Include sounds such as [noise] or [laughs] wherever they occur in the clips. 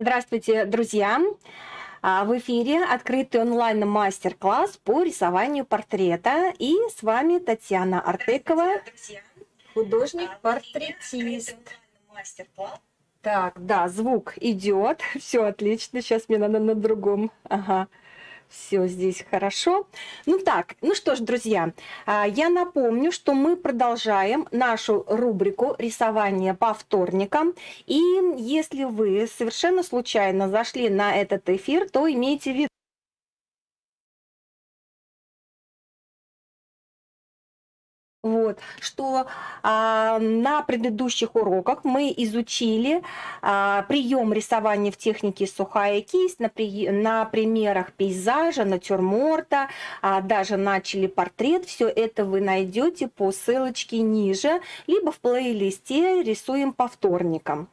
Здравствуйте, друзья! А, в эфире открытый онлайн-мастер-класс по рисованию портрета. И с вами Татьяна Артекова, художник-портретист. Так, да, звук идет. [laughs] Все отлично. Сейчас мне надо на другом. Ага все здесь хорошо. Ну так, ну что ж, друзья, а, я напомню, что мы продолжаем нашу рубрику рисования по вторникам. И если вы совершенно случайно зашли на этот эфир, то имейте в виду, Вот, что а, на предыдущих уроках мы изучили а, прием рисования в технике сухая кисть на, при, на примерах пейзажа, натюрморта, а, даже начали портрет. Все это вы найдете по ссылочке ниже, либо в плейлисте «Рисуем по вторникам».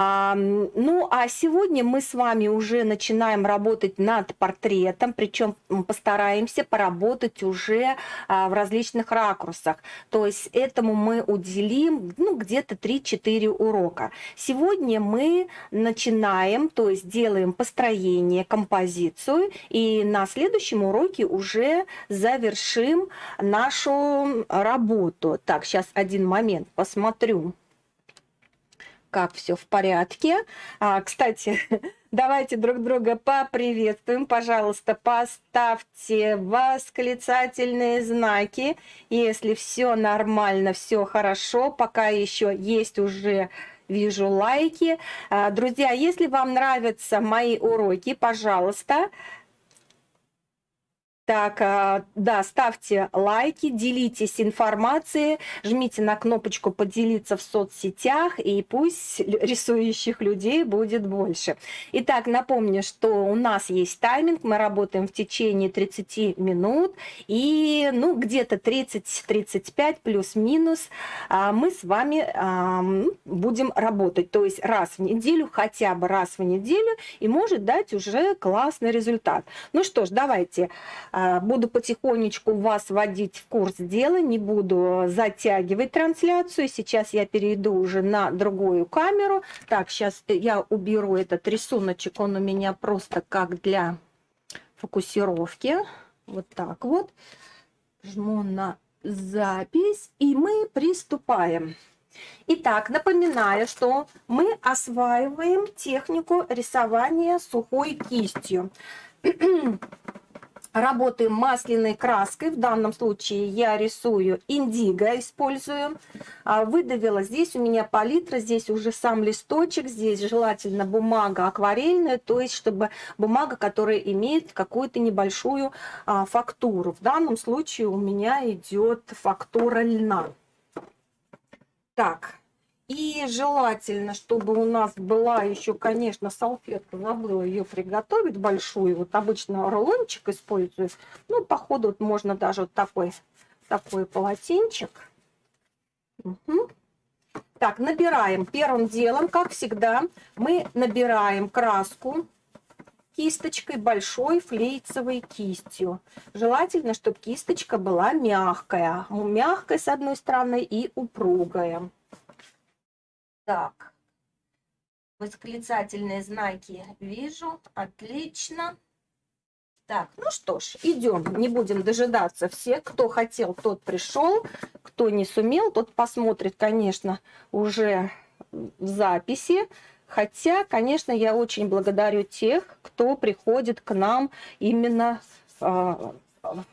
Ну, а сегодня мы с вами уже начинаем работать над портретом, причем постараемся поработать уже а, в различных ракурсах. То есть этому мы уделим ну, где-то 3-4 урока. Сегодня мы начинаем, то есть делаем построение, композицию, и на следующем уроке уже завершим нашу работу. Так, сейчас один момент посмотрю как все в порядке. А, кстати, [laughs] давайте друг друга поприветствуем. Пожалуйста, поставьте восклицательные знаки, если все нормально, все хорошо. Пока еще есть уже вижу лайки. А, друзья, если вам нравятся мои уроки, пожалуйста, так, а, да, ставьте лайки, делитесь информацией, жмите на кнопочку «Поделиться в соцсетях», и пусть рисующих людей будет больше. Итак, напомню, что у нас есть тайминг, мы работаем в течение 30 минут, и ну, где-то 30-35 плюс-минус а, мы с вами будем работать. То есть раз в неделю, хотя бы раз в неделю, и может дать уже классный результат. Ну что ж, давайте а, буду потихонечку вас вводить в курс дела, не буду затягивать трансляцию. Сейчас я перейду уже на другую камеру. Так, сейчас я уберу этот рисуночек, он у меня просто как для фокусировки. Вот так вот. Жму на запись, и мы приступаем. Итак, напоминаю, что мы осваиваем технику рисования сухой кистью. Работаем масляной краской. В данном случае я рисую индиго, использую. А, выдавила. Здесь у меня палитра, здесь уже сам листочек. Здесь желательно бумага акварельная, то есть чтобы бумага, которая имеет какую-то небольшую а, фактуру. В данном случае у меня идет фактура льна. Так, и желательно, чтобы у нас была еще, конечно, салфетка, забыла ее приготовить большую. Вот обычно рулончик использую. Ну, походу, вот можно даже вот такой, такой полотенчик. Угу. Так, набираем. Первым делом, как всегда, мы набираем краску кисточкой большой флейцевой кистью. Желательно, чтобы кисточка была мягкая. Мягкая с одной стороны и упругая. Так, восклицательные знаки вижу, отлично. Так, ну что ж, идем, не будем дожидаться всех. Кто хотел, тот пришел, кто не сумел, тот посмотрит, конечно, уже в записи. Хотя, конечно, я очень благодарю тех, кто приходит к нам именно а,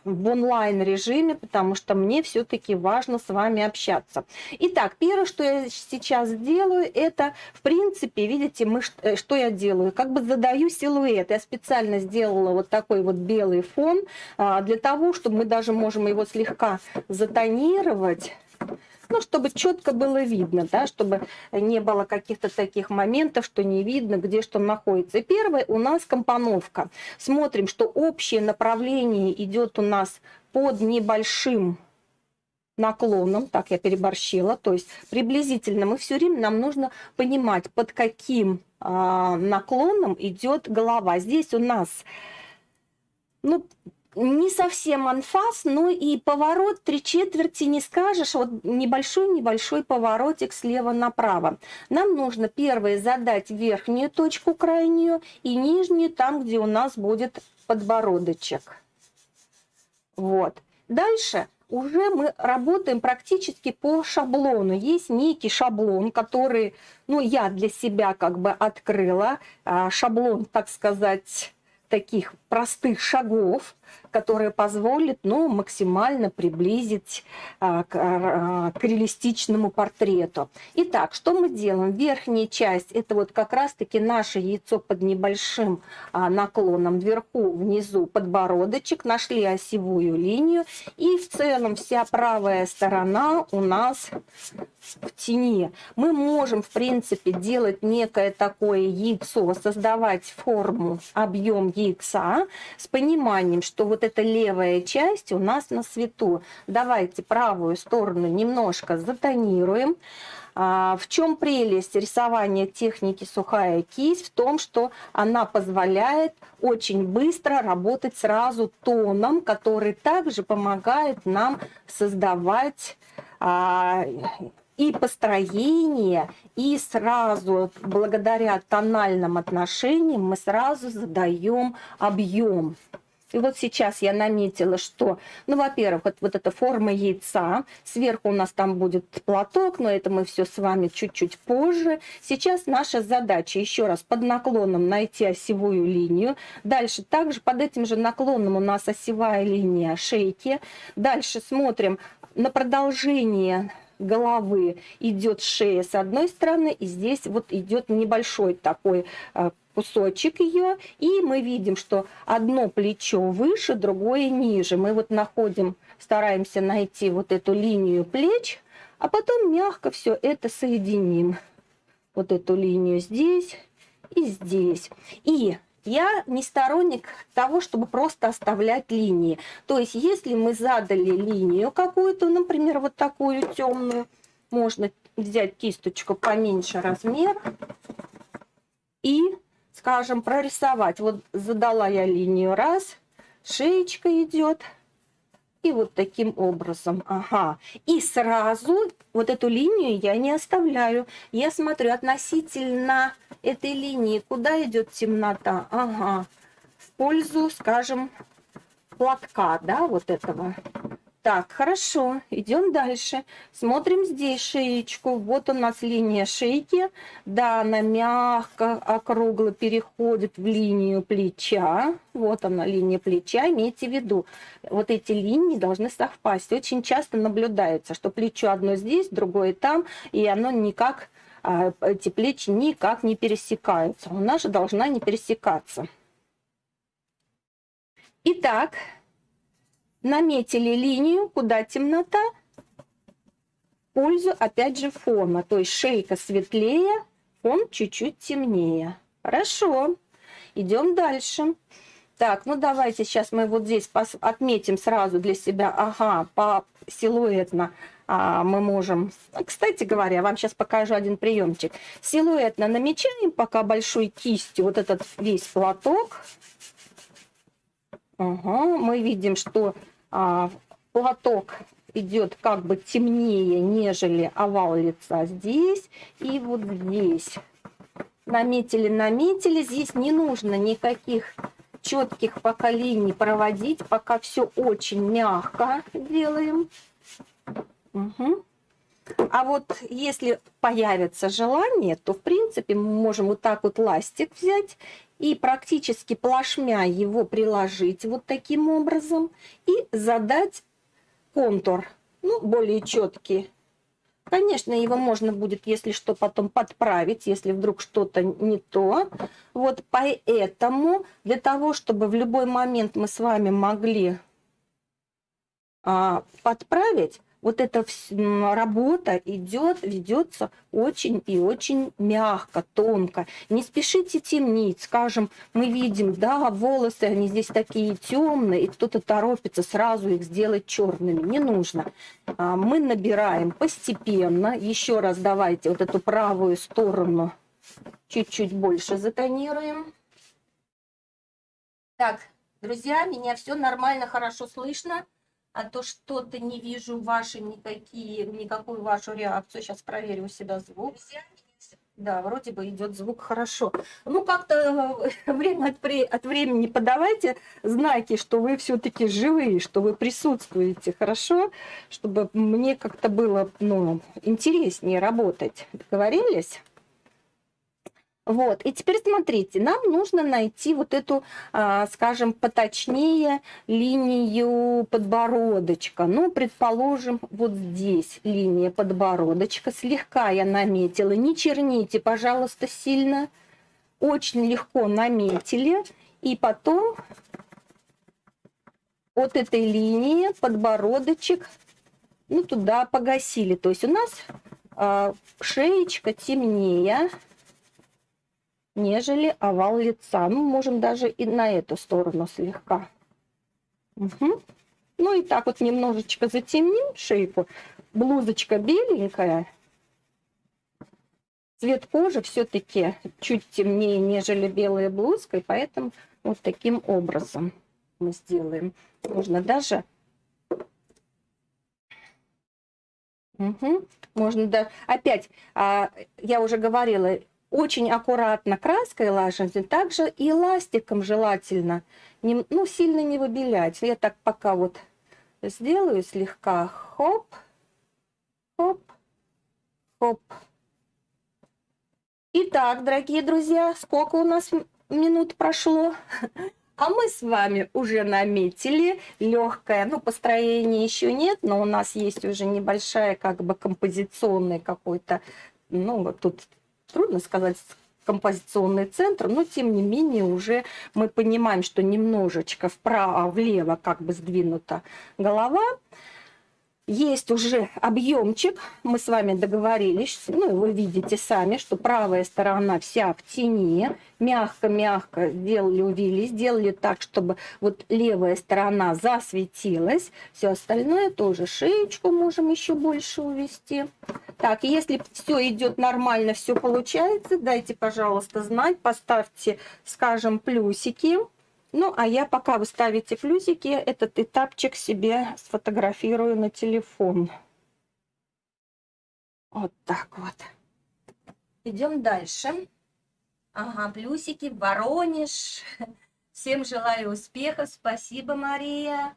в онлайн режиме, потому что мне все-таки важно с вами общаться. Итак, первое, что я сейчас делаю, это, в принципе, видите, мы, э, что я делаю? Как бы задаю силуэт. Я специально сделала вот такой вот белый фон, а, для того, чтобы мы даже можем его слегка затонировать ну, чтобы четко было видно, да, чтобы не было каких-то таких моментов, что не видно, где что находится. Первое у нас компоновка. Смотрим, что общее направление идет у нас под небольшим наклоном, так я переборщила, то есть приблизительно мы все время, нам нужно понимать, под каким а, наклоном идет голова. Здесь у нас, ну, не совсем анфас, но и поворот три четверти не скажешь. Вот небольшой-небольшой поворотик слева направо. Нам нужно первое задать верхнюю точку крайнюю и нижнюю там, где у нас будет подбородочек. Вот. Дальше уже мы работаем практически по шаблону. Есть некий шаблон, который, ну, я для себя как бы открыла. А, шаблон, так сказать, таких простых шагов, которые позволят ну, максимально приблизить а, к, а, к реалистичному портрету. Итак, что мы делаем? Верхняя часть – это вот как раз-таки наше яйцо под небольшим а, наклоном вверху, внизу подбородочек, нашли осевую линию, и в целом вся правая сторона у нас в тени. Мы можем, в принципе, делать некое такое яйцо, создавать форму, объем яйца с пониманием, что вот эта левая часть у нас на свету. Давайте правую сторону немножко затонируем. А, в чем прелесть рисования техники сухая кисть? В том, что она позволяет очень быстро работать сразу тоном, который также помогает нам создавать а, и построение, и сразу, благодаря тональным отношениям, мы сразу задаем объем. И вот сейчас я наметила, что, ну, во-первых, вот, вот эта форма яйца, сверху у нас там будет платок, но это мы все с вами чуть-чуть позже. Сейчас наша задача еще раз под наклоном найти осевую линию. Дальше также под этим же наклоном у нас осевая линия шейки. Дальше смотрим на продолжение головы идет шея с одной стороны, и здесь вот идет небольшой такой э, кусочек ее, и мы видим, что одно плечо выше, другое ниже. Мы вот находим, стараемся найти вот эту линию плеч, а потом мягко все это соединим. Вот эту линию здесь и здесь. И я не сторонник того, чтобы просто оставлять линии. То есть, если мы задали линию какую-то, например, вот такую темную, можно взять кисточку поменьше размер и, скажем, прорисовать. Вот задала я линию раз, шеечка идет – и вот таким образом. Ага. И сразу вот эту линию я не оставляю. Я смотрю относительно этой линии, куда идет темнота. Ага. В пользу, скажем, платка, да, вот этого. Так, хорошо, идем дальше. Смотрим здесь шеечку. Вот у нас линия шейки. Да, она мягко, округло переходит в линию плеча. Вот она, линия плеча. Имейте в виду, вот эти линии должны совпасть. Очень часто наблюдается, что плечо одно здесь, другое там, и оно никак, а, эти плечи никак не пересекаются. У нас же должна не пересекаться. Итак, наметили линию, куда темнота, пользу опять же фона. То есть шейка светлее, фон чуть-чуть темнее. Хорошо, идем дальше. Так, ну давайте сейчас мы вот здесь отметим сразу для себя, ага, по силуэтно а, мы можем... Кстати говоря, вам сейчас покажу один приемчик. Силуэтно намечаем пока большой кистью вот этот весь платок. Ага, мы видим, что платок идет как бы темнее, нежели овал лица здесь и вот здесь. Наметили, наметили. Здесь не нужно никаких четких пока линий проводить, пока все очень мягко делаем. Угу. А вот если появится желание, то в принципе мы можем вот так вот ластик взять и практически плашмя его приложить вот таким образом и задать контур, ну, более четкий. Конечно, его можно будет, если что, потом подправить, если вдруг что-то не то. Вот поэтому для того, чтобы в любой момент мы с вами могли а, подправить, вот эта работа идет, ведется очень и очень мягко, тонко. Не спешите темнить, скажем, мы видим, да, волосы, они здесь такие темные, и кто-то торопится сразу их сделать черными. Не нужно. А, мы набираем постепенно. Еще раз давайте вот эту правую сторону чуть-чуть больше затонируем. Так, Друзья, меня все нормально, хорошо слышно, а то что-то не вижу ваши никакие, никакую вашу реакцию. Сейчас проверю у себя звук. Да, вроде бы идет звук хорошо. Ну, как-то э, [laughs] время от, от времени подавайте знаки, что вы все-таки живые, что вы присутствуете, хорошо? Чтобы мне как-то было ну, интереснее работать. Договорились? Вот, и теперь смотрите, нам нужно найти вот эту, а, скажем, поточнее линию подбородочка. Ну, предположим, вот здесь линия подбородочка. Слегка я наметила. Не черните, пожалуйста, сильно. Очень легко наметили. И потом от этой линии подбородочек, ну, туда погасили. То есть у нас а, шеечка темнее нежели овал лица. Ну, можем даже и на эту сторону слегка. Угу. Ну и так вот немножечко затемним шейку. Блузочка беленькая. Цвет кожи все-таки чуть темнее, нежели белая блузка. И поэтому вот таким образом мы сделаем. Можно даже... Угу. Можно даже... Опять, а, я уже говорила, очень аккуратно краской лажете, также и ластиком желательно, не, ну, сильно не выбелять. Я так пока вот сделаю слегка, хоп, хоп, хоп. Итак, дорогие друзья, сколько у нас минут прошло? [laughs] А мы с вами уже наметили легкое, ну, построения еще нет, но у нас есть уже небольшая, как бы, композиционный какой-то, ну, вот тут трудно сказать, композиционный центр, но тем не менее уже мы понимаем, что немножечко вправо-влево как бы сдвинута голова. Есть уже объемчик, мы с вами договорились, ну, вы видите сами, что правая сторона вся в тени, мягко-мягко сделали, увели, сделали так, чтобы вот левая сторона засветилась, все остальное тоже, шеечку можем еще больше увести. Так, если все идет нормально, все получается, дайте, пожалуйста, знать, поставьте, скажем, плюсики. Ну, а я пока вы ставите плюсики, этот этапчик себе сфотографирую на телефон. Вот так вот. Идем дальше. Ага, плюсики, Воронеж. Всем желаю успехов. Спасибо, Мария.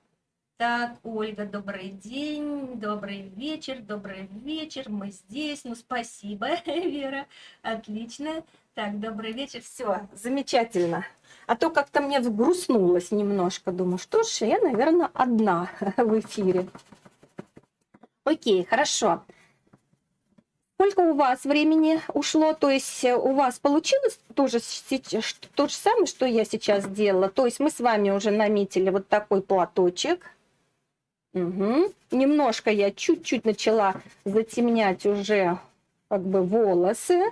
Так, Ольга, добрый день, добрый вечер, добрый вечер, мы здесь. Ну, спасибо, [laughs] Вера, отлично. Так, добрый вечер, все, замечательно. А то как-то мне взгрустнулось немножко, думаю, что ж, я, наверное, одна [laughs] в эфире. Окей, хорошо. Сколько у вас времени ушло? То есть у вас получилось тоже то же самое, что я сейчас сделала? То есть мы с вами уже наметили вот такой платочек Угу. Немножко я чуть-чуть начала затемнять уже как бы волосы.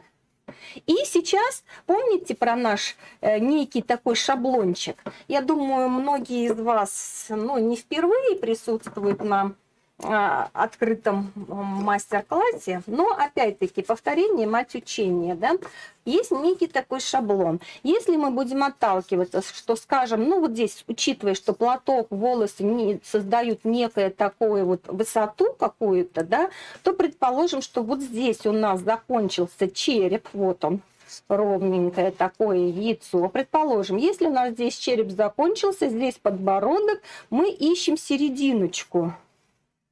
И сейчас помните про наш э, некий такой шаблончик? Я думаю, многие из вас ну, не впервые присутствуют на открытом мастер-классе, но опять-таки повторение мать учения, да, есть некий такой шаблон. Если мы будем отталкиваться, что скажем, ну вот здесь, учитывая, что платок, волосы не, создают некое такое вот высоту какую-то, да, то предположим, что вот здесь у нас закончился череп, вот он, ровненькое такое яйцо. Предположим, если у нас здесь череп закончился, здесь подбородок, мы ищем серединочку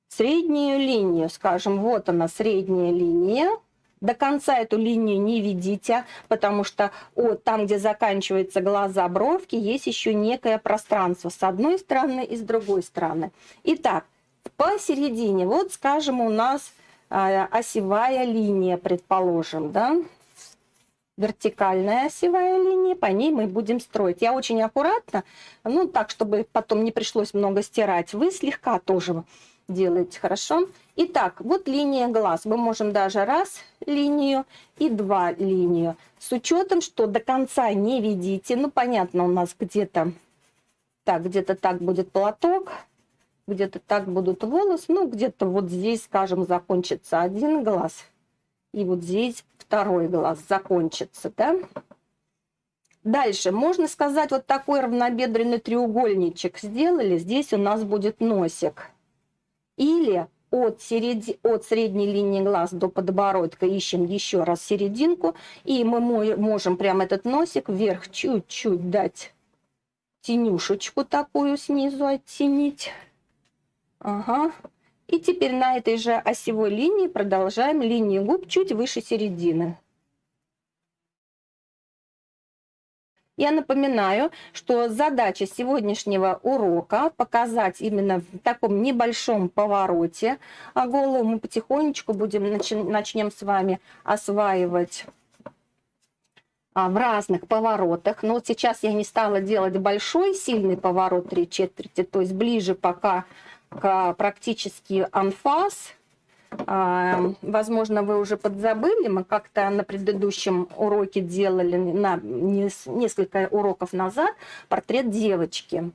среднюю линию, скажем, вот она средняя линия, до конца эту линию не ведите, потому что от, там, где заканчиваются глаза, бровки, есть еще некое пространство с одной стороны и с другой стороны. Итак, посередине, вот скажем, у нас э, осевая линия, предположим, да, вертикальная осевая линия, по ней мы будем строить. Я очень аккуратно, ну так, чтобы потом не пришлось много стирать, вы слегка тоже делаете, хорошо? Итак, вот линия глаз. Мы можем даже раз линию и два линию. С учетом, что до конца не видите. Ну, понятно, у нас где-то так, где-то так будет платок, где-то так будут волосы. Ну, где-то вот здесь, скажем, закончится один глаз. И вот здесь второй глаз закончится, да? Дальше, можно сказать, вот такой равнобедренный треугольничек сделали, здесь у нас будет носик. Или от, середи... от средней линии глаз до подбородка ищем еще раз серединку, и мы можем прям этот носик вверх чуть-чуть дать тенюшечку такую снизу оттенить. Ага. И теперь на этой же осевой линии продолжаем линию губ чуть выше середины. Я напоминаю, что задача сегодняшнего урока показать именно в таком небольшом повороте а голову. Мы потихонечку будем начнем с вами осваивать а, в разных поворотах. Но вот сейчас я не стала делать большой сильный поворот три четверти, то есть ближе пока к практически анфас. Возможно, вы уже подзабыли, мы как-то на предыдущем уроке делали, на несколько уроков назад, портрет девочки.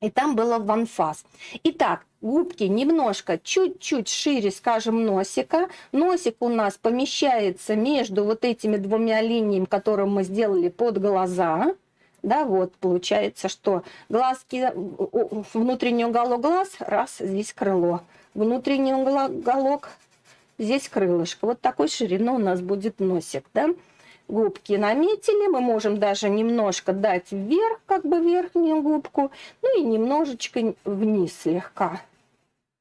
И там было ванфас. Итак, губки немножко, чуть-чуть шире, скажем, носика. Носик у нас помещается между вот этими двумя линиями, которые мы сделали под глаза. Да, вот получается, что глазки, внутренний уголок глаз, раз, здесь крыло внутренний уголок, здесь крылышко. Вот такой ширины у нас будет носик, да. Губки наметили, мы можем даже немножко дать вверх, как бы верхнюю губку, ну и немножечко вниз слегка.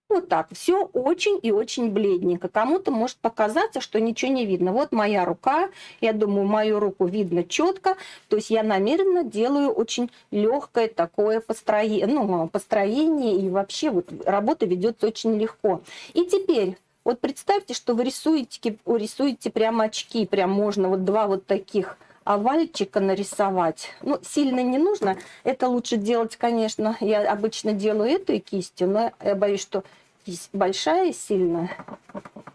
Вот так, все очень и очень бледненько. Кому-то может показаться, что ничего не видно. Вот моя рука, я думаю, мою руку видно четко. То есть я намеренно делаю очень легкое такое построение, ну, построение и вообще вот работа ведется очень легко. И теперь вот представьте, что вы рисуете, рисуете прямо очки, прям можно вот два вот таких овальчика нарисовать. Ну, сильно не нужно. Это лучше делать, конечно, я обычно делаю этой кистью, но я боюсь, что большая сильно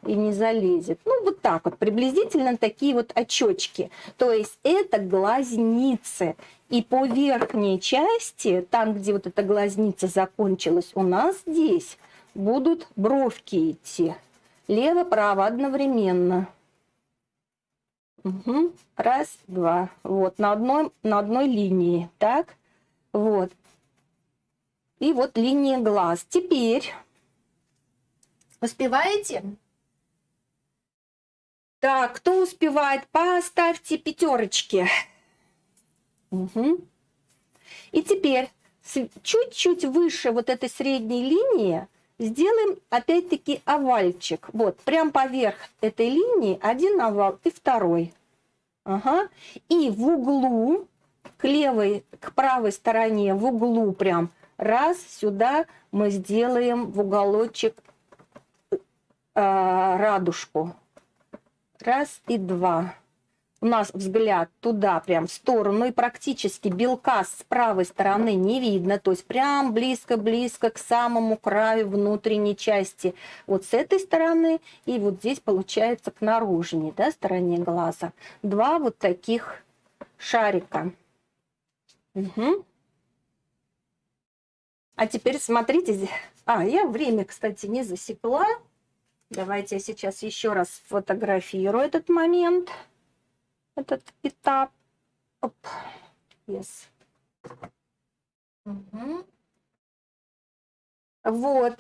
и не залезет. Ну, вот так вот, приблизительно такие вот очечки. То есть это глазницы. И по верхней части, там, где вот эта глазница закончилась, у нас здесь будут бровки идти. Лево-право одновременно. Угу. Раз, два. Вот, на одной, на одной линии. Так, вот. И вот линия глаз. Теперь Успеваете? Так, кто успевает, поставьте пятерочки. Угу. И теперь чуть-чуть выше вот этой средней линии сделаем опять-таки овальчик. Вот, прям поверх этой линии один овал и второй. Ага. И в углу, к левой, к правой стороне, в углу прям раз сюда мы сделаем в уголочек э, радужку. Раз и два. У нас взгляд туда, прям в сторону, и практически белка с правой стороны не видно, то есть прям близко-близко к самому краю внутренней части. Вот с этой стороны и вот здесь получается к наружней да, стороне глаза. Два вот таких шарика. Угу. А теперь смотрите, а, я время, кстати, не засекла. Давайте я сейчас еще раз сфотографирую этот момент, этот этап. Оп. Yes. Угу. Вот.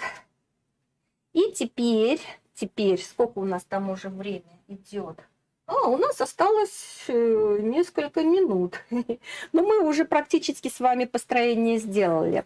И теперь, теперь, сколько у нас там уже время идет? А, у нас осталось э, несколько минут. [laughs] Но мы уже практически с вами построение сделали.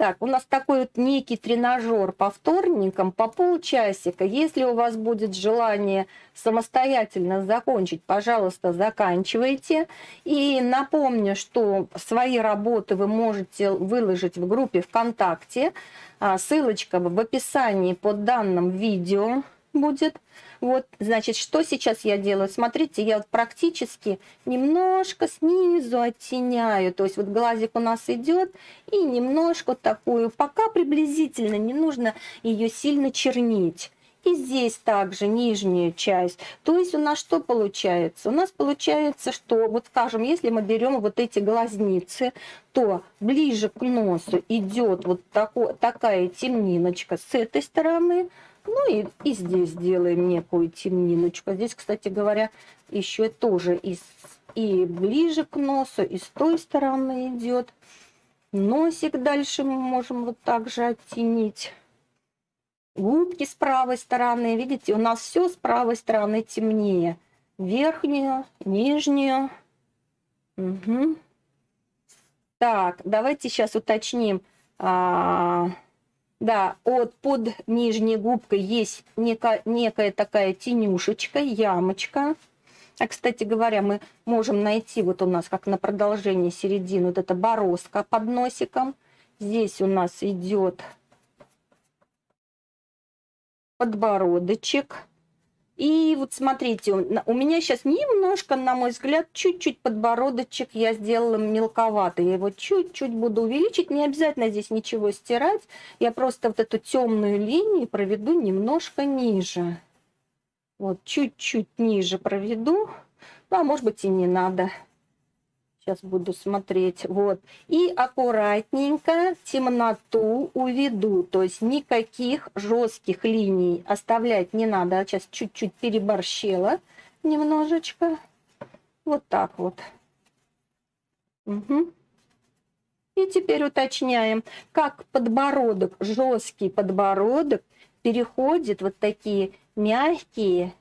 Так, у нас такой вот некий тренажер по вторникам, по полчасика. Если у вас будет желание самостоятельно закончить, пожалуйста, заканчивайте. И напомню, что свои работы вы можете выложить в группе ВКонтакте. А, ссылочка в описании под данным видео будет. Вот, значит, что сейчас я делаю? Смотрите, я вот практически немножко снизу оттеняю. То есть вот глазик у нас идет и немножко такую, пока приблизительно, не нужно ее сильно чернить. И здесь также нижняя часть. То есть у нас что получается? У нас получается, что, вот скажем, если мы берем вот эти глазницы, то ближе к носу идет вот такой, такая темниночка с этой стороны, ну и, и здесь сделаем некую темниночку. Здесь, кстати говоря, еще тоже из и ближе к носу, и с той стороны идет. Носик дальше мы можем вот так же оттенить. Губки с правой стороны. Видите, у нас все с правой стороны темнее. Верхнюю, нижнюю. Угу. Так, давайте сейчас уточним. А, да, от под нижней губкой есть некая, некая такая тенюшечка, ямочка. А, кстати говоря, мы можем найти, вот у нас как на продолжении середины, вот эта бороздка под носиком. Здесь у нас идет подбородочек. И вот смотрите, у меня сейчас немножко, на мой взгляд, чуть-чуть подбородочек я сделала мелковатый. Я его чуть-чуть буду увеличить. Не обязательно здесь ничего стирать. Я просто вот эту темную линию проведу немножко ниже. Вот чуть-чуть ниже проведу. Ну, а может быть и не надо. Сейчас буду смотреть. Вот. И аккуратненько темноту уведу. То есть никаких жестких линий оставлять не надо. Сейчас чуть-чуть переборщила немножечко. Вот так вот. Угу. И теперь уточняем, как подбородок, жесткий подбородок переходит вот такие мягкие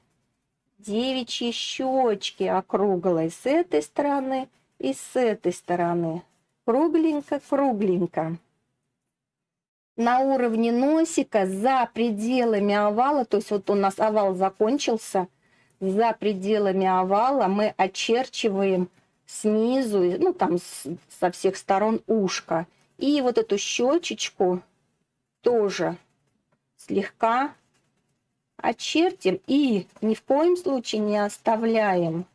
девичьи щечки округлой с этой стороны и с этой стороны. Кругленько-кругленько. На уровне носика за пределами овала, то есть вот у нас овал закончился, за пределами овала мы очерчиваем снизу, ну там со всех сторон ушко. И вот эту щечечку тоже слегка очертим и ни в коем случае не оставляем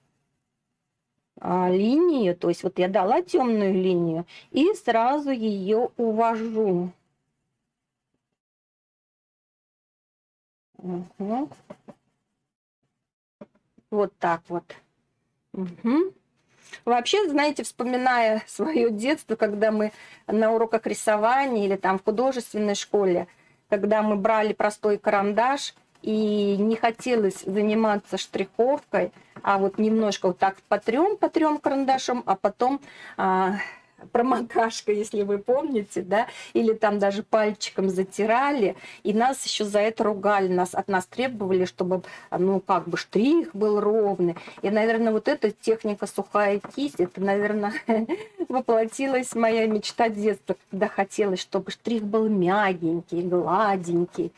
линию. То есть вот я дала темную линию и сразу ее увожу. Угу. Вот так вот. Угу. Вообще, знаете, вспоминая свое детство, когда мы на уроках рисования или там в художественной школе, когда мы брали простой карандаш и не хотелось заниматься штриховкой, а вот немножко вот так по трем, по трем карандашам, а потом а, промокашка, если вы помните, да, или там даже пальчиком затирали, и нас еще за это ругали, нас, от нас требовали, чтобы, ну, как бы штрих был ровный. И, наверное, вот эта техника сухая кисть, это, наверное, [laughs] воплотилась моя мечта детства, когда хотелось, чтобы штрих был мягенький, гладенький.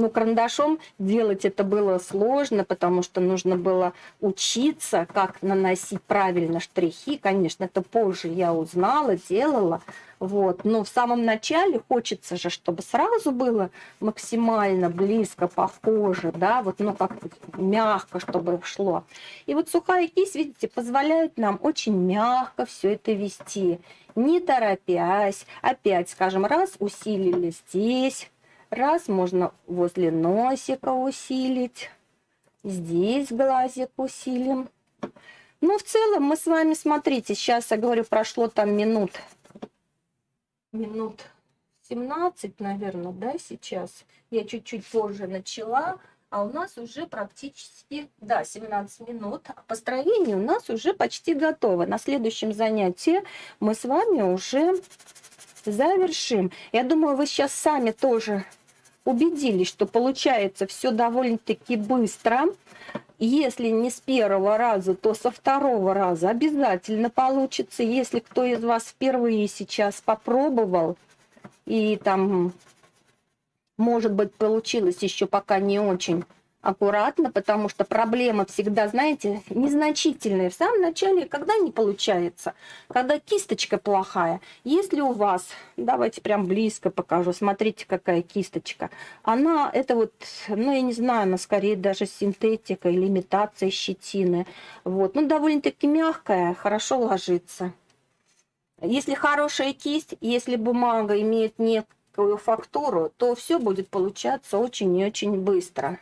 Ну, карандашом делать это было сложно, потому что нужно было учиться, как наносить правильно штрихи. Конечно, это позже я узнала, делала. Вот. Но в самом начале хочется же, чтобы сразу было максимально близко, похоже, да, вот, ну, как мягко, чтобы шло. И вот сухая кисть, видите, позволяет нам очень мягко все это вести, не торопясь. Опять, скажем, раз усилили здесь, Раз можно возле носика усилить. Здесь глазик усилим. Ну, в целом мы с вами, смотрите, сейчас я говорю, прошло там минут, минут 17, наверное, да, сейчас. Я чуть-чуть позже начала, а у нас уже практически, да, 17 минут. А построение у нас уже почти готово. На следующем занятии мы с вами уже завершим. Я думаю, вы сейчас сами тоже убедились, что получается все довольно-таки быстро. Если не с первого раза, то со второго раза обязательно получится. Если кто из вас впервые сейчас попробовал и там, может быть, получилось еще пока не очень аккуратно, потому что проблема всегда, знаете, незначительная. В самом начале, когда не получается, когда кисточка плохая. Если у вас, давайте прям близко покажу, смотрите, какая кисточка. Она, это вот, ну, я не знаю, она скорее даже синтетика или имитация щетины. Вот, ну, довольно-таки мягкая, хорошо ложится. Если хорошая кисть, если бумага имеет некую фактуру, то все будет получаться очень и очень быстро.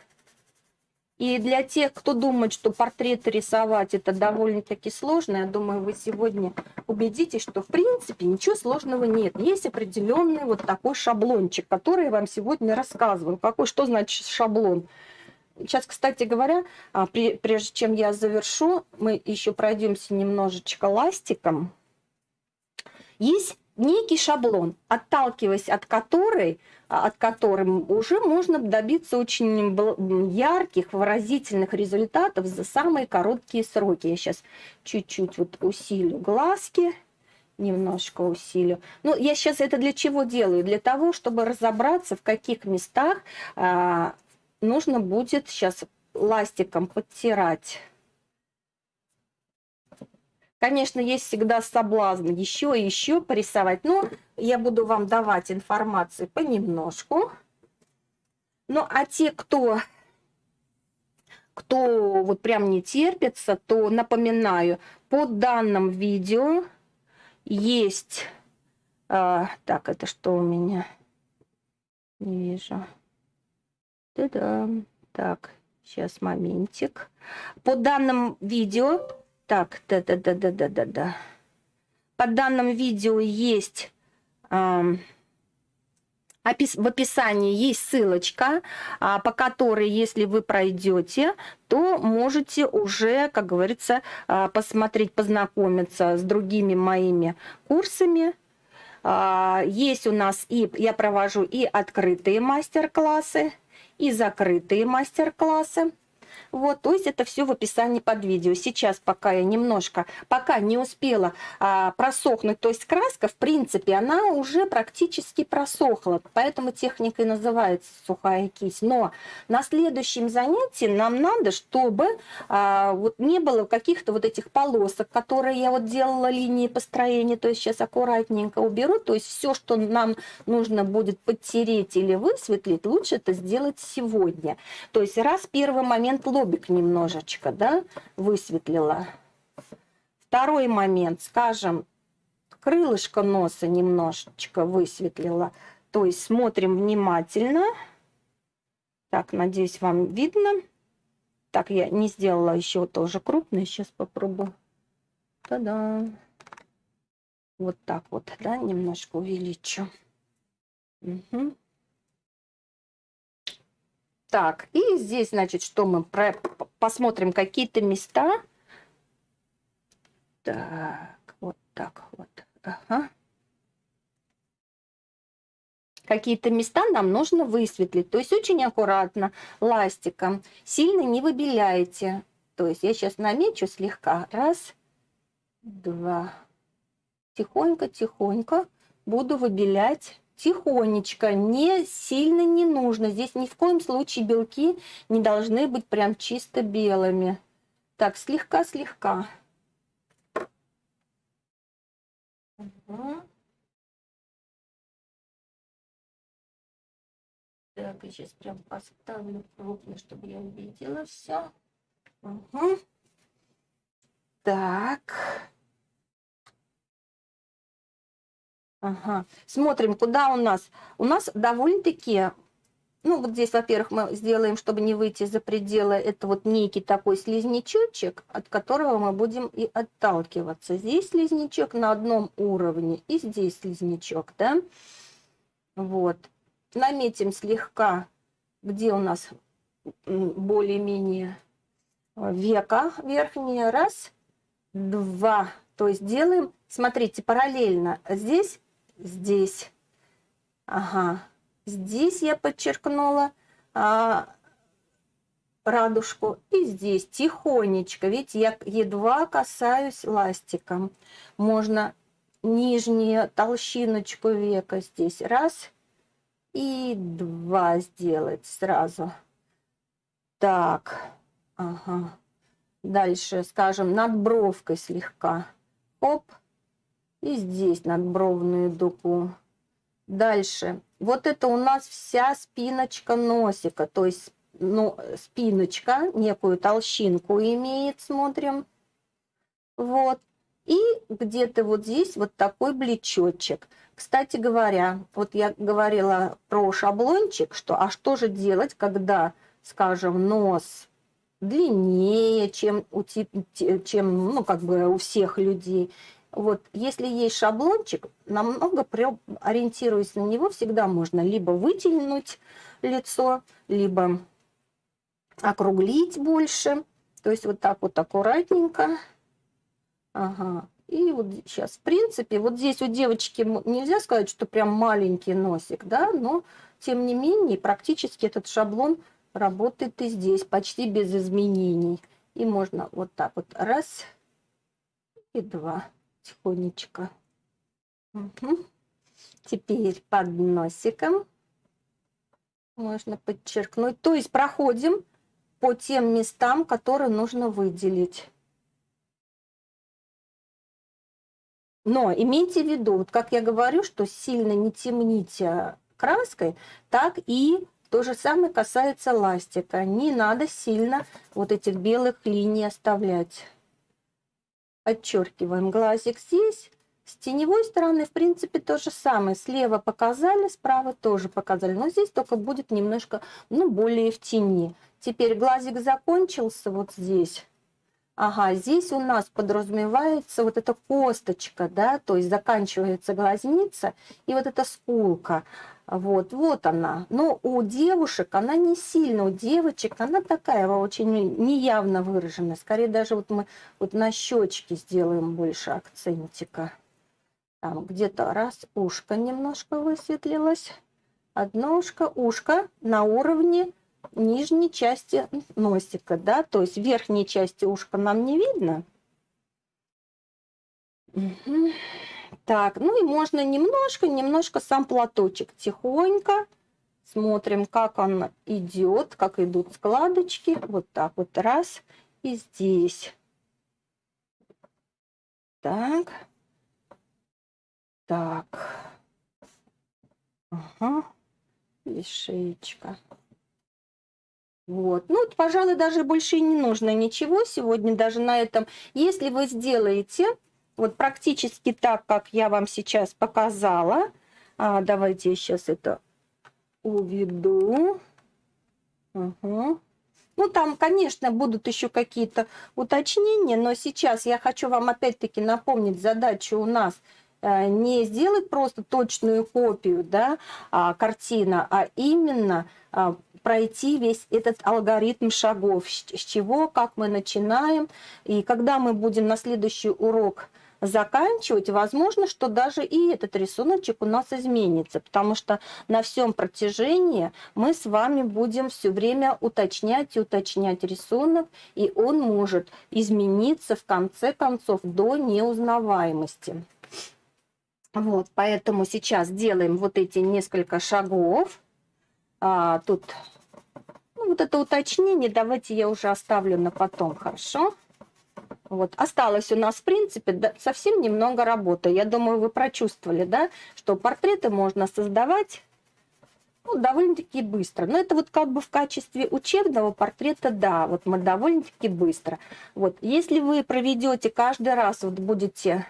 И для тех, кто думает, что портреты рисовать это довольно-таки сложно, я думаю, вы сегодня убедитесь, что в принципе ничего сложного нет. Есть определенный вот такой шаблончик, который я вам сегодня рассказываю. Какой, что значит шаблон? сейчас, кстати говоря, а, прежде чем я завершу, мы еще пройдемся немножечко ластиком. Есть некий шаблон, отталкиваясь от которой, а, от которым уже можно добиться очень ярких, выразительных результатов за самые короткие сроки. Я сейчас чуть-чуть вот усилю глазки, немножко усилю. Ну, я сейчас это для чего делаю? Для того, чтобы разобраться, в каких местах а, нужно будет сейчас ластиком подтирать Конечно, есть всегда соблазн еще и еще порисовать, но я буду вам давать информацию понемножку. Ну, а те, кто, кто вот прям не терпится, то напоминаю, под данным видео есть... А, так, это что у меня? Не вижу. Да-да. Так, сейчас моментик. По данным видео так, да-да-да-да-да-да. По данным видео есть... Э, в описании есть ссылочка, а, по которой, если вы пройдете, то можете уже, как говорится, а, посмотреть, познакомиться с другими моими курсами. А, есть у нас и я провожу и открытые мастер-классы, и закрытые мастер-классы. Вот, то есть это все в описании под видео. Сейчас пока я немножко, пока не успела а, просохнуть, то есть краска, в принципе, она уже практически просохла, поэтому техника и называется сухая кисть. Но на следующем занятии нам надо, чтобы а, вот не было каких-то вот этих полосок, которые я вот делала линии построения, то есть сейчас аккуратненько уберу, то есть все, что нам нужно будет подтереть или высветлить, лучше это сделать сегодня. То есть раз первый момент лобик немножечко, да, высветлила. Второй момент, скажем, крылышко носа немножечко высветлила. То есть смотрим внимательно. Так, надеюсь, вам видно. Так, я не сделала еще тоже крупный. Сейчас попробую. Та-да. Вот так вот, да, немножко увеличу. Угу. Так, и здесь, значит, что мы про... посмотрим какие-то места. Так, вот так вот. Ага. Какие-то места нам нужно высветлить. То есть очень аккуратно, ластиком. Сильно не выбеляйте. То есть я сейчас намечу слегка. Раз, два. Тихонько-тихонько буду выбелять тихонечко, не сильно не нужно. Здесь ни в коем случае белки не должны быть прям чисто белыми. Так, слегка-слегка. Угу. Так, я сейчас прям поставлю крупно, чтобы я увидела все. Угу. Так. Ага. Смотрим, куда у нас. У нас довольно-таки, ну вот здесь, во-первых, мы сделаем, чтобы не выйти за пределы, это вот некий такой слизнячочек, от которого мы будем и отталкиваться. Здесь слизнячок на одном уровне, и здесь слизнячок, да. Вот. Наметим слегка, где у нас более-менее века верхнее. Раз, два. То есть делаем, смотрите, параллельно. Здесь здесь. Ага. Здесь я подчеркнула а, радужку. И здесь тихонечко. Видите, я едва касаюсь ластиком. Можно нижнюю толщиночку века здесь. Раз. И два сделать сразу. Так. Ага. Дальше, скажем, над бровкой слегка. Оп и здесь надбровную дугу. Дальше. Вот это у нас вся спиночка носика, то есть ну, спиночка, некую толщинку имеет, смотрим. Вот. И где-то вот здесь вот такой блечочек. Кстати говоря, вот я говорила про шаблончик, что а что же делать, когда, скажем, нос длиннее, чем у, чем, ну, как бы у всех людей. Вот, если есть шаблончик, намного ориентируясь на него, всегда можно либо вытянуть лицо, либо округлить больше. То есть вот так вот аккуратненько. Ага. И вот сейчас, в принципе, вот здесь у девочки нельзя сказать, что прям маленький носик, да, но тем не менее практически этот шаблон работает и здесь, почти без изменений. И можно вот так вот раз и два тихонечко. Угу. Теперь под носиком можно подчеркнуть. То есть проходим по тем местам, которые нужно выделить. Но имейте в виду, вот как я говорю, что сильно не темните краской, так и то же самое касается ластика. Не надо сильно вот этих белых линий оставлять. Отчеркиваем глазик здесь. С теневой стороны, в принципе, то же самое. Слева показали, справа тоже показали. Но здесь только будет немножко, ну, более в тени. Теперь глазик закончился вот здесь. Ага, здесь у нас подразумевается вот эта косточка, да, то есть заканчивается глазница и вот эта скулка. Вот, вот она. Но у девушек она не сильно, у девочек она такая очень неявно выраженная. Скорее даже вот мы вот на щечке сделаем больше акцентика. Там где-то раз ушко немножко высветлилось. Одно ушко, ушко на уровне нижней части носика, да, то есть верхней части ушка нам не видно. Угу. Так, ну и можно немножко, немножко сам платочек тихонько. Смотрим, как он идет, как идут складочки. Вот так вот раз. И здесь. Так. Так. Ага. И шеечка. Вот. Ну, пожалуй, даже больше и не нужно ничего сегодня даже на этом. Если вы сделаете вот практически так, как я вам сейчас показала, а, давайте я сейчас это уведу. Угу. Ну, там, конечно, будут еще какие-то уточнения, но сейчас я хочу вам опять-таки напомнить задачу у нас э, не сделать просто точную копию да, а, картина, а именно а, пройти весь этот алгоритм шагов, с чего, как мы начинаем. И когда мы будем на следующий урок заканчивать, возможно, что даже и этот рисуночек у нас изменится, потому что на всем протяжении мы с вами будем все время уточнять и уточнять рисунок, и он может измениться в конце концов до неузнаваемости. Вот, поэтому сейчас делаем вот эти несколько шагов. А, тут ну, вот это уточнение давайте я уже оставлю на потом, хорошо? Вот. Осталось у нас, в принципе, да, совсем немного работы. Я думаю, вы прочувствовали, да, что портреты можно создавать ну, довольно-таки быстро. Но это вот как бы в качестве учебного портрета, да, вот мы довольно-таки быстро. Вот, если вы проведете каждый раз, вот будете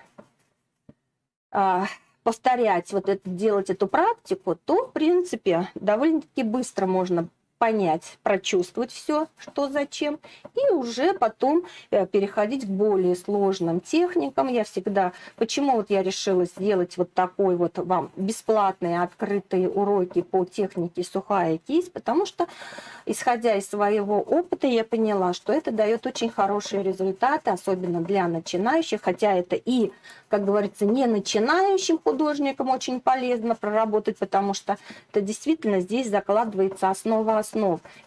а, повторять, вот это, делать эту практику, то, в принципе, довольно-таки быстро можно понять, прочувствовать все, что зачем, и уже потом э, переходить к более сложным техникам. Я всегда, почему вот я решила сделать вот такой вот вам бесплатные открытые уроки по технике сухая кисть, потому что, исходя из своего опыта, я поняла, что это дает очень хорошие результаты, особенно для начинающих, хотя это и как говорится, не начинающим художникам очень полезно проработать, потому что это действительно здесь закладывается основа основ.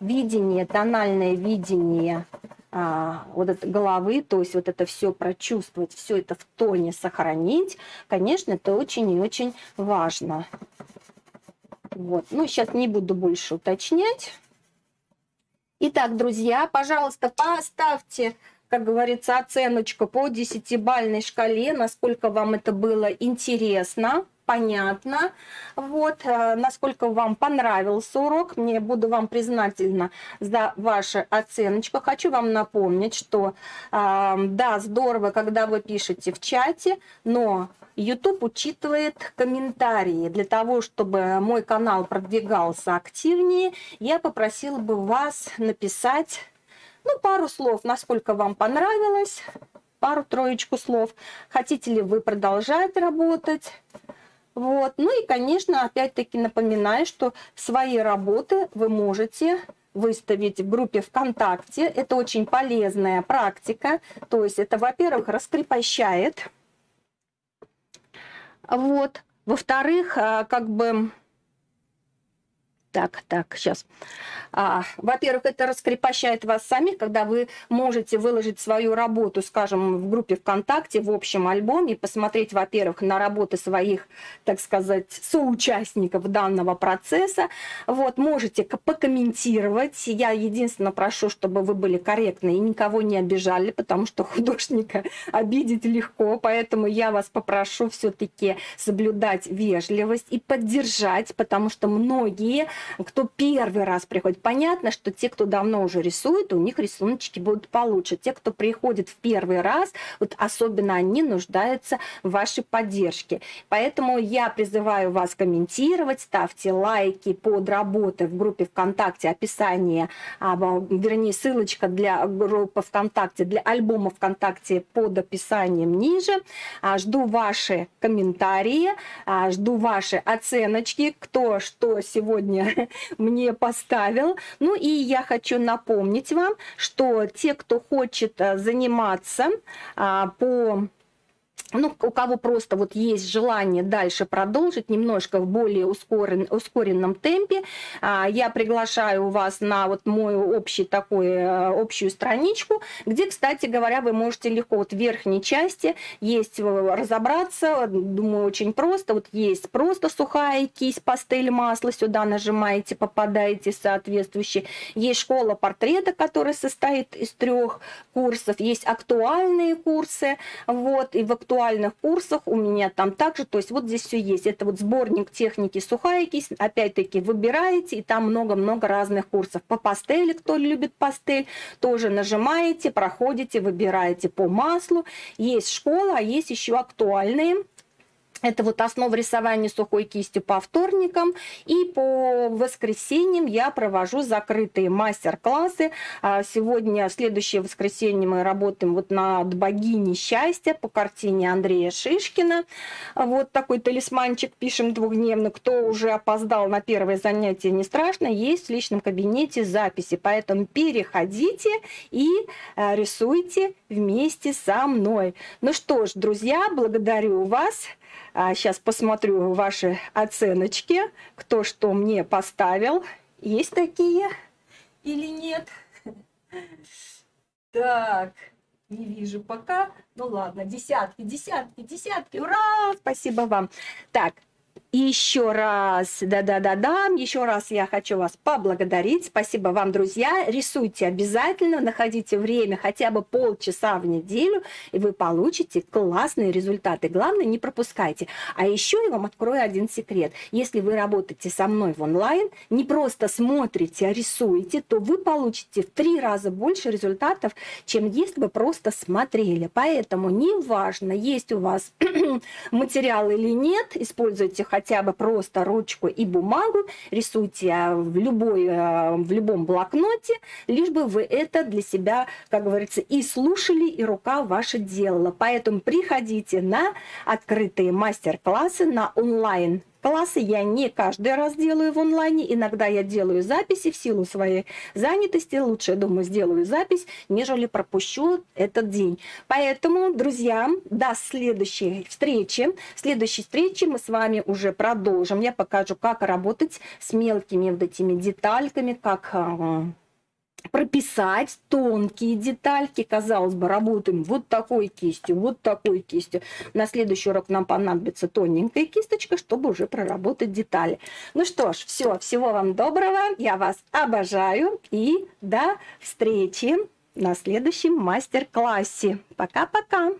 Видение, тональное видение а, вот это головы, то есть вот это все прочувствовать, все это в тоне сохранить, конечно, это очень и очень важно. Вот. Ну, сейчас не буду больше уточнять. Итак, друзья, пожалуйста, поставьте как говорится, оценочку по десятибальной шкале, насколько вам это было интересно, понятно, вот, э, насколько вам понравился урок. Мне буду вам признательна за вашу оценочку. Хочу вам напомнить, что, э, да, здорово, когда вы пишете в чате, но YouTube учитывает комментарии. Для того, чтобы мой канал продвигался активнее, я попросила бы вас написать ну, пару слов, насколько вам понравилось, пару-троечку слов. Хотите ли вы продолжать работать? Вот. Ну и, конечно, опять-таки напоминаю, что свои работы вы можете выставить в группе ВКонтакте. Это очень полезная практика. То есть это, во-первых, раскрепощает. Вот. Во-вторых, а, как бы... Так, так, сейчас. А, Во-первых, это раскрепощает вас самих, когда вы можете выложить свою работу, скажем, в группе ВКонтакте, в общем альбоме, посмотреть, во-первых, на работы своих, так сказать, соучастников данного процесса. Вот, можете покомментировать. Я единственное прошу, чтобы вы были корректны и никого не обижали, потому что художника [laughs] обидеть легко, поэтому я вас попрошу все-таки соблюдать вежливость и поддержать, потому что многие, кто первый раз приходит, понятно, что те, кто давно уже рисует, у них рисуночки будут получше. Те, кто приходит в первый раз, вот особенно они нуждаются в вашей поддержке. Поэтому я призываю вас комментировать, ставьте лайки под работой в группе ВКонтакте, описание, а, вернее, ссылочка для группы ВКонтакте, для альбома ВКонтакте под описанием ниже. А, жду ваши комментарии, а, жду ваши оценочки, кто что сегодня [laughs] мне поставил. Ну и я хочу напомнить вам, что те, кто хочет э, заниматься а, по ну, у кого просто вот есть желание дальше продолжить немножко в более ускорен, ускоренном темпе, а, я приглашаю вас на вот мою общий такой, э, общую страничку, где, кстати говоря, вы можете легко вот в верхней части есть э, разобраться, думаю, очень просто. Вот есть просто сухая кисть, пастель, масло, сюда нажимаете, попадаете соответствующие. Есть школа портрета, которая состоит из трех курсов, есть актуальные курсы, вот, и в актуальных индивидуальных курсах у меня там также, то есть вот здесь все есть. Это вот сборник техники сухая кисть, опять-таки выбираете, и там много-много разных курсов. По пастели, кто любит пастель, тоже нажимаете, проходите, выбираете по маслу. Есть школа, а есть еще актуальные это вот основа рисования сухой кистью по вторникам. И по воскресеньям я провожу закрытые мастер-классы. А, сегодня, следующее воскресенье мы работаем вот над богиней счастья по картине Андрея Шишкина. Вот такой талисманчик пишем двухдневно. Кто уже опоздал на первое занятие, не страшно. Есть в личном кабинете записи. Поэтому переходите и а, рисуйте вместе со мной. Ну что ж, друзья, благодарю вас. Сейчас а, посмотрю ваши оценочки, кто что мне поставил. Есть такие или нет? Так, не вижу пока. Ну ладно, десятки, десятки, десятки. Ура! Спасибо вам. Так, еще раз, да-да-да-да, еще раз я хочу вас поблагодарить. Спасибо вам, друзья. Рисуйте обязательно, находите время хотя бы полчаса в неделю, и вы получите классные результаты. Главное, не пропускайте. А еще я вам открою один секрет. Если вы работаете со мной в онлайн, не просто смотрите, а рисуете, то вы получите в три раза больше результатов, чем если бы просто смотрели. Поэтому неважно, есть у вас [clears throat] материал или нет, используйте хотя хотя бы просто ручку и бумагу, рисуйте а, в, любой, а, в любом блокноте, лишь бы вы это для себя, как говорится, и слушали, и рука ваша делала. Поэтому приходите на открытые мастер-классы, на онлайн классы я не каждый раз делаю в онлайне, иногда я делаю записи в силу своей занятости, лучше, я думаю, сделаю запись, нежели пропущу этот день. Поэтому, друзья, до следующей встречи. В следующей встрече мы с вами уже продолжим. Я покажу, как работать с мелкими вот этими детальками, как а, прописать тонкие детальки. Казалось бы, работаем вот такой кистью, вот такой кистью. На следующий урок нам понадобится тоненькая кисточка, чтобы уже проработать детали. Ну что ж, все, всего вам доброго. Я вас обожаю. И до встречи на следующем мастер-классе. Пока-пока.